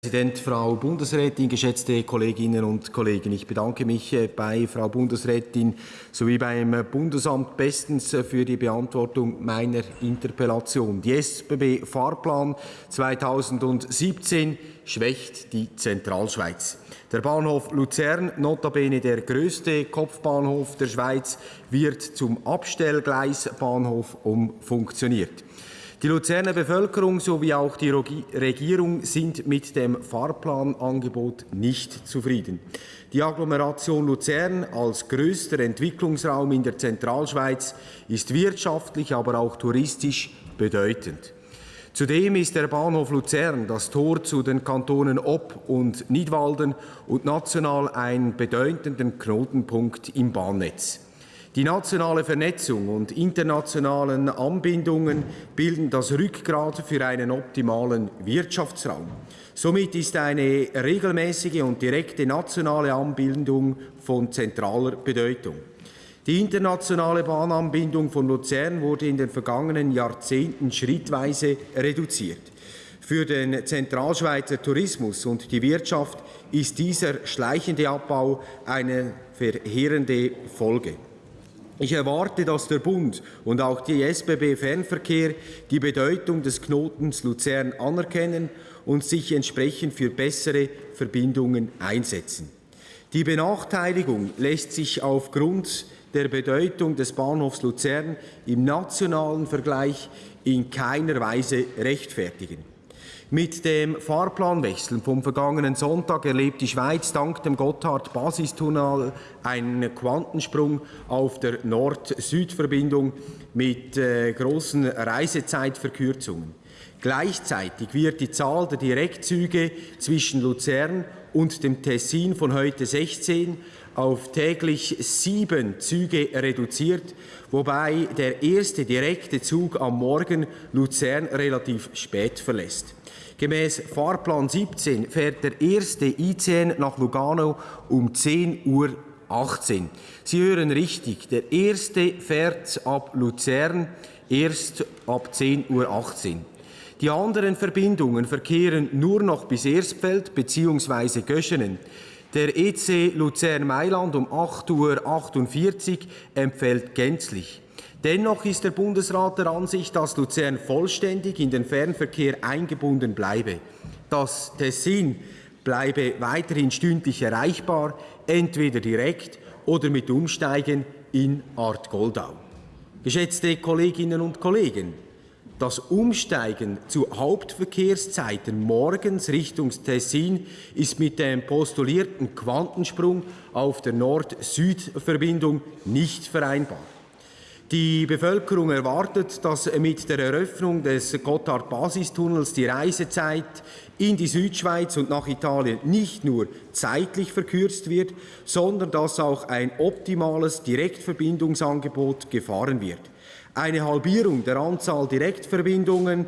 Präsident, Frau Bundesrätin, geschätzte Kolleginnen und Kollegen. Ich bedanke mich äh, bei Frau Bundesrätin sowie beim Bundesamt bestens äh, für die Beantwortung meiner Interpellation. Die SBB-Fahrplan 2017 schwächt die Zentralschweiz. Der Bahnhof Luzern, notabene der größte Kopfbahnhof der Schweiz, wird zum Abstellgleisbahnhof umfunktioniert. Die Luzerner Bevölkerung sowie auch die Regierung sind mit dem Fahrplanangebot nicht zufrieden. Die Agglomeration Luzern als größter Entwicklungsraum in der Zentralschweiz ist wirtschaftlich, aber auch touristisch bedeutend. Zudem ist der Bahnhof Luzern das Tor zu den Kantonen Ob und Nidwalden und national ein bedeutender Knotenpunkt im Bahnnetz. Die nationale Vernetzung und internationalen Anbindungen bilden das Rückgrat für einen optimalen Wirtschaftsraum. Somit ist eine regelmäßige und direkte nationale Anbindung von zentraler Bedeutung. Die internationale Bahnanbindung von Luzern wurde in den vergangenen Jahrzehnten schrittweise reduziert. Für den Zentralschweizer Tourismus und die Wirtschaft ist dieser schleichende Abbau eine verheerende Folge. Ich erwarte, dass der Bund und auch die SBB Fernverkehr die Bedeutung des Knotens Luzern anerkennen und sich entsprechend für bessere Verbindungen einsetzen. Die Benachteiligung lässt sich aufgrund der Bedeutung des Bahnhofs Luzern im nationalen Vergleich in keiner Weise rechtfertigen. Mit dem Fahrplanwechsel vom vergangenen Sonntag erlebt die Schweiz dank dem Gotthard-Basistunnel einen Quantensprung auf der Nord-Süd-Verbindung mit äh, großen Reisezeitverkürzungen. Gleichzeitig wird die Zahl der Direktzüge zwischen Luzern und dem Tessin von heute 16 auf täglich sieben Züge reduziert, wobei der erste direkte Zug am Morgen Luzern relativ spät verlässt. Gemäß Fahrplan 17 fährt der erste ICN nach Lugano um 10 Uhr 18. Sie hören richtig, der erste fährt ab Luzern erst ab 10.18 Uhr. Die anderen Verbindungen verkehren nur noch bis Erstfeld bzw. Göschenen. Der EC Luzern-Mailand um 8.48 Uhr empfällt gänzlich. Dennoch ist der Bundesrat der Ansicht, dass Luzern vollständig in den Fernverkehr eingebunden bleibe. Das Tessin bleibe weiterhin stündlich erreichbar, entweder direkt oder mit Umsteigen in Art Goldau. Geschätzte Kolleginnen und Kollegen, das Umsteigen zu Hauptverkehrszeiten morgens Richtung Tessin ist mit dem postulierten Quantensprung auf der Nord-Süd-Verbindung nicht vereinbar. Die Bevölkerung erwartet, dass mit der Eröffnung des Gotthard-Basistunnels die Reisezeit in die Südschweiz und nach Italien nicht nur zeitlich verkürzt wird, sondern dass auch ein optimales Direktverbindungsangebot gefahren wird. Eine Halbierung der Anzahl Direktverbindungen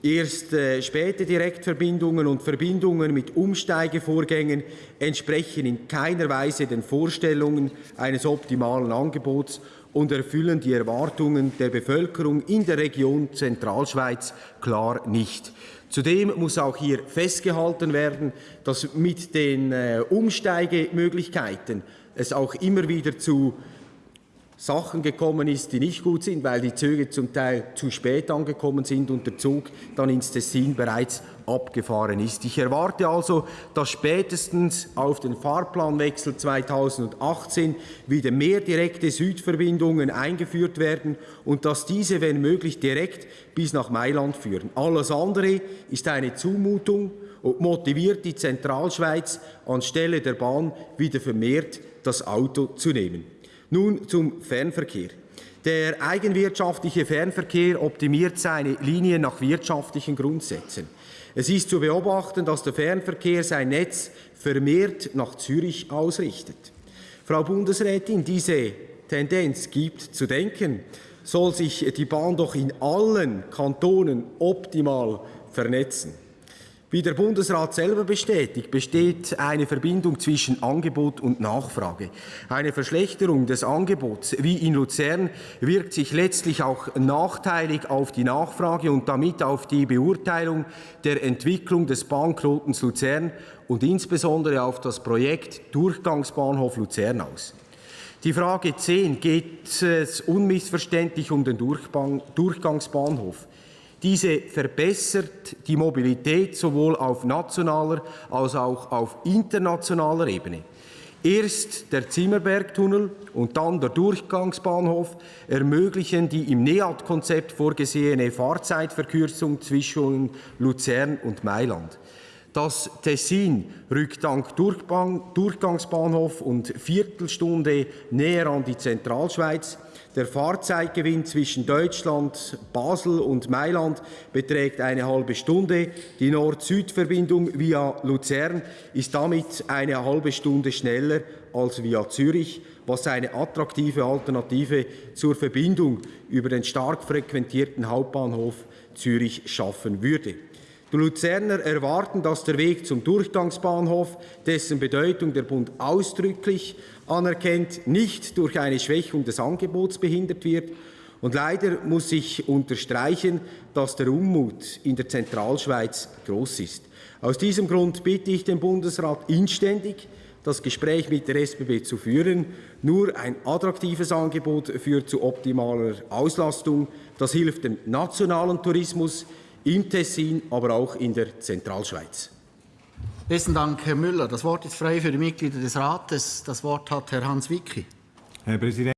Erst äh, späte Direktverbindungen und Verbindungen mit Umsteigevorgängen entsprechen in keiner Weise den Vorstellungen eines optimalen Angebots und erfüllen die Erwartungen der Bevölkerung in der Region Zentralschweiz klar nicht. Zudem muss auch hier festgehalten werden, dass mit den äh, Umsteigemöglichkeiten es auch immer wieder zu Sachen gekommen ist, die nicht gut sind, weil die Züge zum Teil zu spät angekommen sind und der Zug dann ins Tessin bereits abgefahren ist. Ich erwarte also, dass spätestens auf den Fahrplanwechsel 2018 wieder mehr direkte Südverbindungen eingeführt werden und dass diese, wenn möglich, direkt bis nach Mailand führen. Alles andere ist eine Zumutung und motiviert die Zentralschweiz anstelle der Bahn wieder vermehrt das Auto zu nehmen. Nun zum Fernverkehr. Der eigenwirtschaftliche Fernverkehr optimiert seine Linien nach wirtschaftlichen Grundsätzen. Es ist zu beobachten, dass der Fernverkehr sein Netz vermehrt nach Zürich ausrichtet. Frau Bundesrätin, diese Tendenz gibt zu denken, soll sich die Bahn doch in allen Kantonen optimal vernetzen. Wie der Bundesrat selber bestätigt, besteht eine Verbindung zwischen Angebot und Nachfrage. Eine Verschlechterung des Angebots wie in Luzern wirkt sich letztlich auch nachteilig auf die Nachfrage und damit auf die Beurteilung der Entwicklung des Bahnknotens Luzern und insbesondere auf das Projekt Durchgangsbahnhof Luzern aus. Die Frage 10 geht es unmissverständlich um den Durchgangsbahnhof. Diese verbessert die Mobilität sowohl auf nationaler als auch auf internationaler Ebene. Erst der Zimmerbergtunnel und dann der Durchgangsbahnhof ermöglichen die im NEAT-Konzept vorgesehene Fahrzeitverkürzung zwischen Luzern und Mailand. Das Tessin rückt dank Durchgangsbahnhof und Viertelstunde näher an die Zentralschweiz. Der Fahrzeitgewinn zwischen Deutschland, Basel und Mailand beträgt eine halbe Stunde. Die Nord-Süd-Verbindung via Luzern ist damit eine halbe Stunde schneller als via Zürich, was eine attraktive Alternative zur Verbindung über den stark frequentierten Hauptbahnhof Zürich schaffen würde. Die Luzerner erwarten, dass der Weg zum Durchgangsbahnhof, dessen Bedeutung der Bund ausdrücklich anerkennt, nicht durch eine Schwächung des Angebots behindert wird. Und leider muss ich unterstreichen, dass der Unmut in der Zentralschweiz groß ist. Aus diesem Grund bitte ich den Bundesrat inständig, das Gespräch mit der SBB zu führen. Nur ein attraktives Angebot führt zu optimaler Auslastung. Das hilft dem nationalen Tourismus, im Tessin, aber auch in der Zentralschweiz. Besten Dank, Herr Müller. Das Wort ist frei für die Mitglieder des Rates. Das Wort hat Herr Hans Wicki. Herr Präsident.